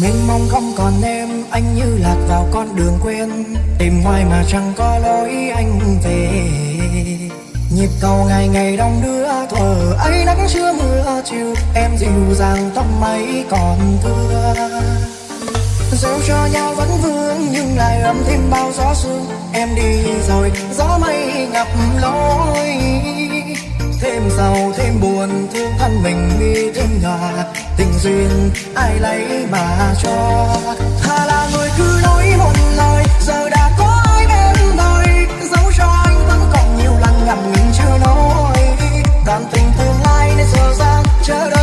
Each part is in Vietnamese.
Mênh mông không còn em, Anh như lạc vào con đường quen Tìm hoài mà chẳng có lối anh về. Nhịp cầu ngày ngày đông đưa thở ấy nắng chưa mưa chiều. Em dịu dàng tóc mây còn thưa. Dẫu cho nhau vẫn vương, Nhưng lại ấm thêm bao gió sương. Em đi rồi, gió mây ngập lối giàu thêm buồn, thương thân mình đi thêm nhà. Tình duyên ai lấy mà cho? Thà là người cứ nói một lời, Giờ đã có ai bên đời. Dẫu cho anh vẫn còn nhiều lần ngậm ngừng chưa nói. Đoạn tình tương lai nên giờ dang Chờ đợi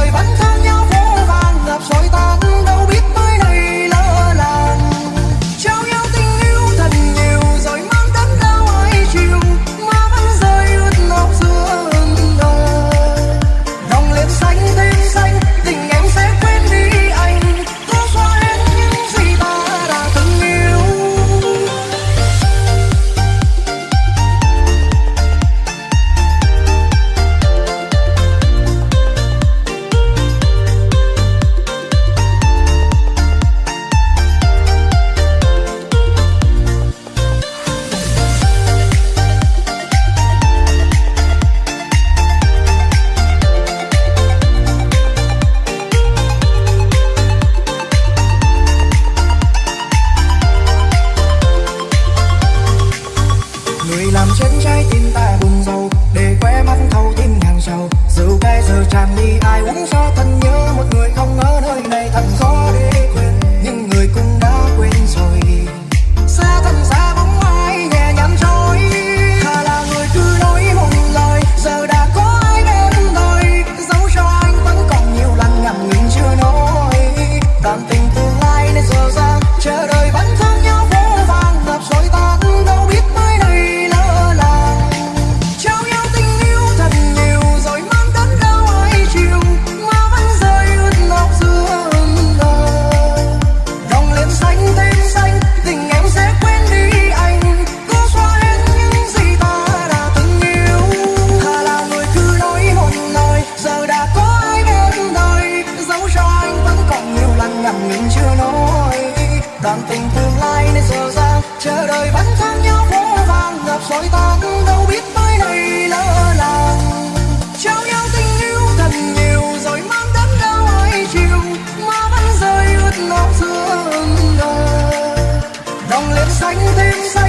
rượu cay giờ tràn đi, ai uống cho thân nhớ. Một người không ở nơi này thật khó để quên. Nhưng người cũng đã quên rồi. Xa thân xa bóng ai nhẹ nhàng trôi. Thà là người cứ nói một lời. Giờ đã có ai bên tôi. Dẫu cho anh vẫn còn nhiều lần ngậm ngùi chưa nói. Tạm tình nhiều lần chưa nói đoàn tình tương lai nên giờ ra, chờ đợi vẫn thang nhau vô vàng ngập rồi tan đâu biết mai này lỡ làng. Trao nhau tình yêu thật nhiều, rồi mang đến đâu ai chịu. Mà vẫn rơi ướt lóc giữa đời. Đồng lên xanh thêm xanh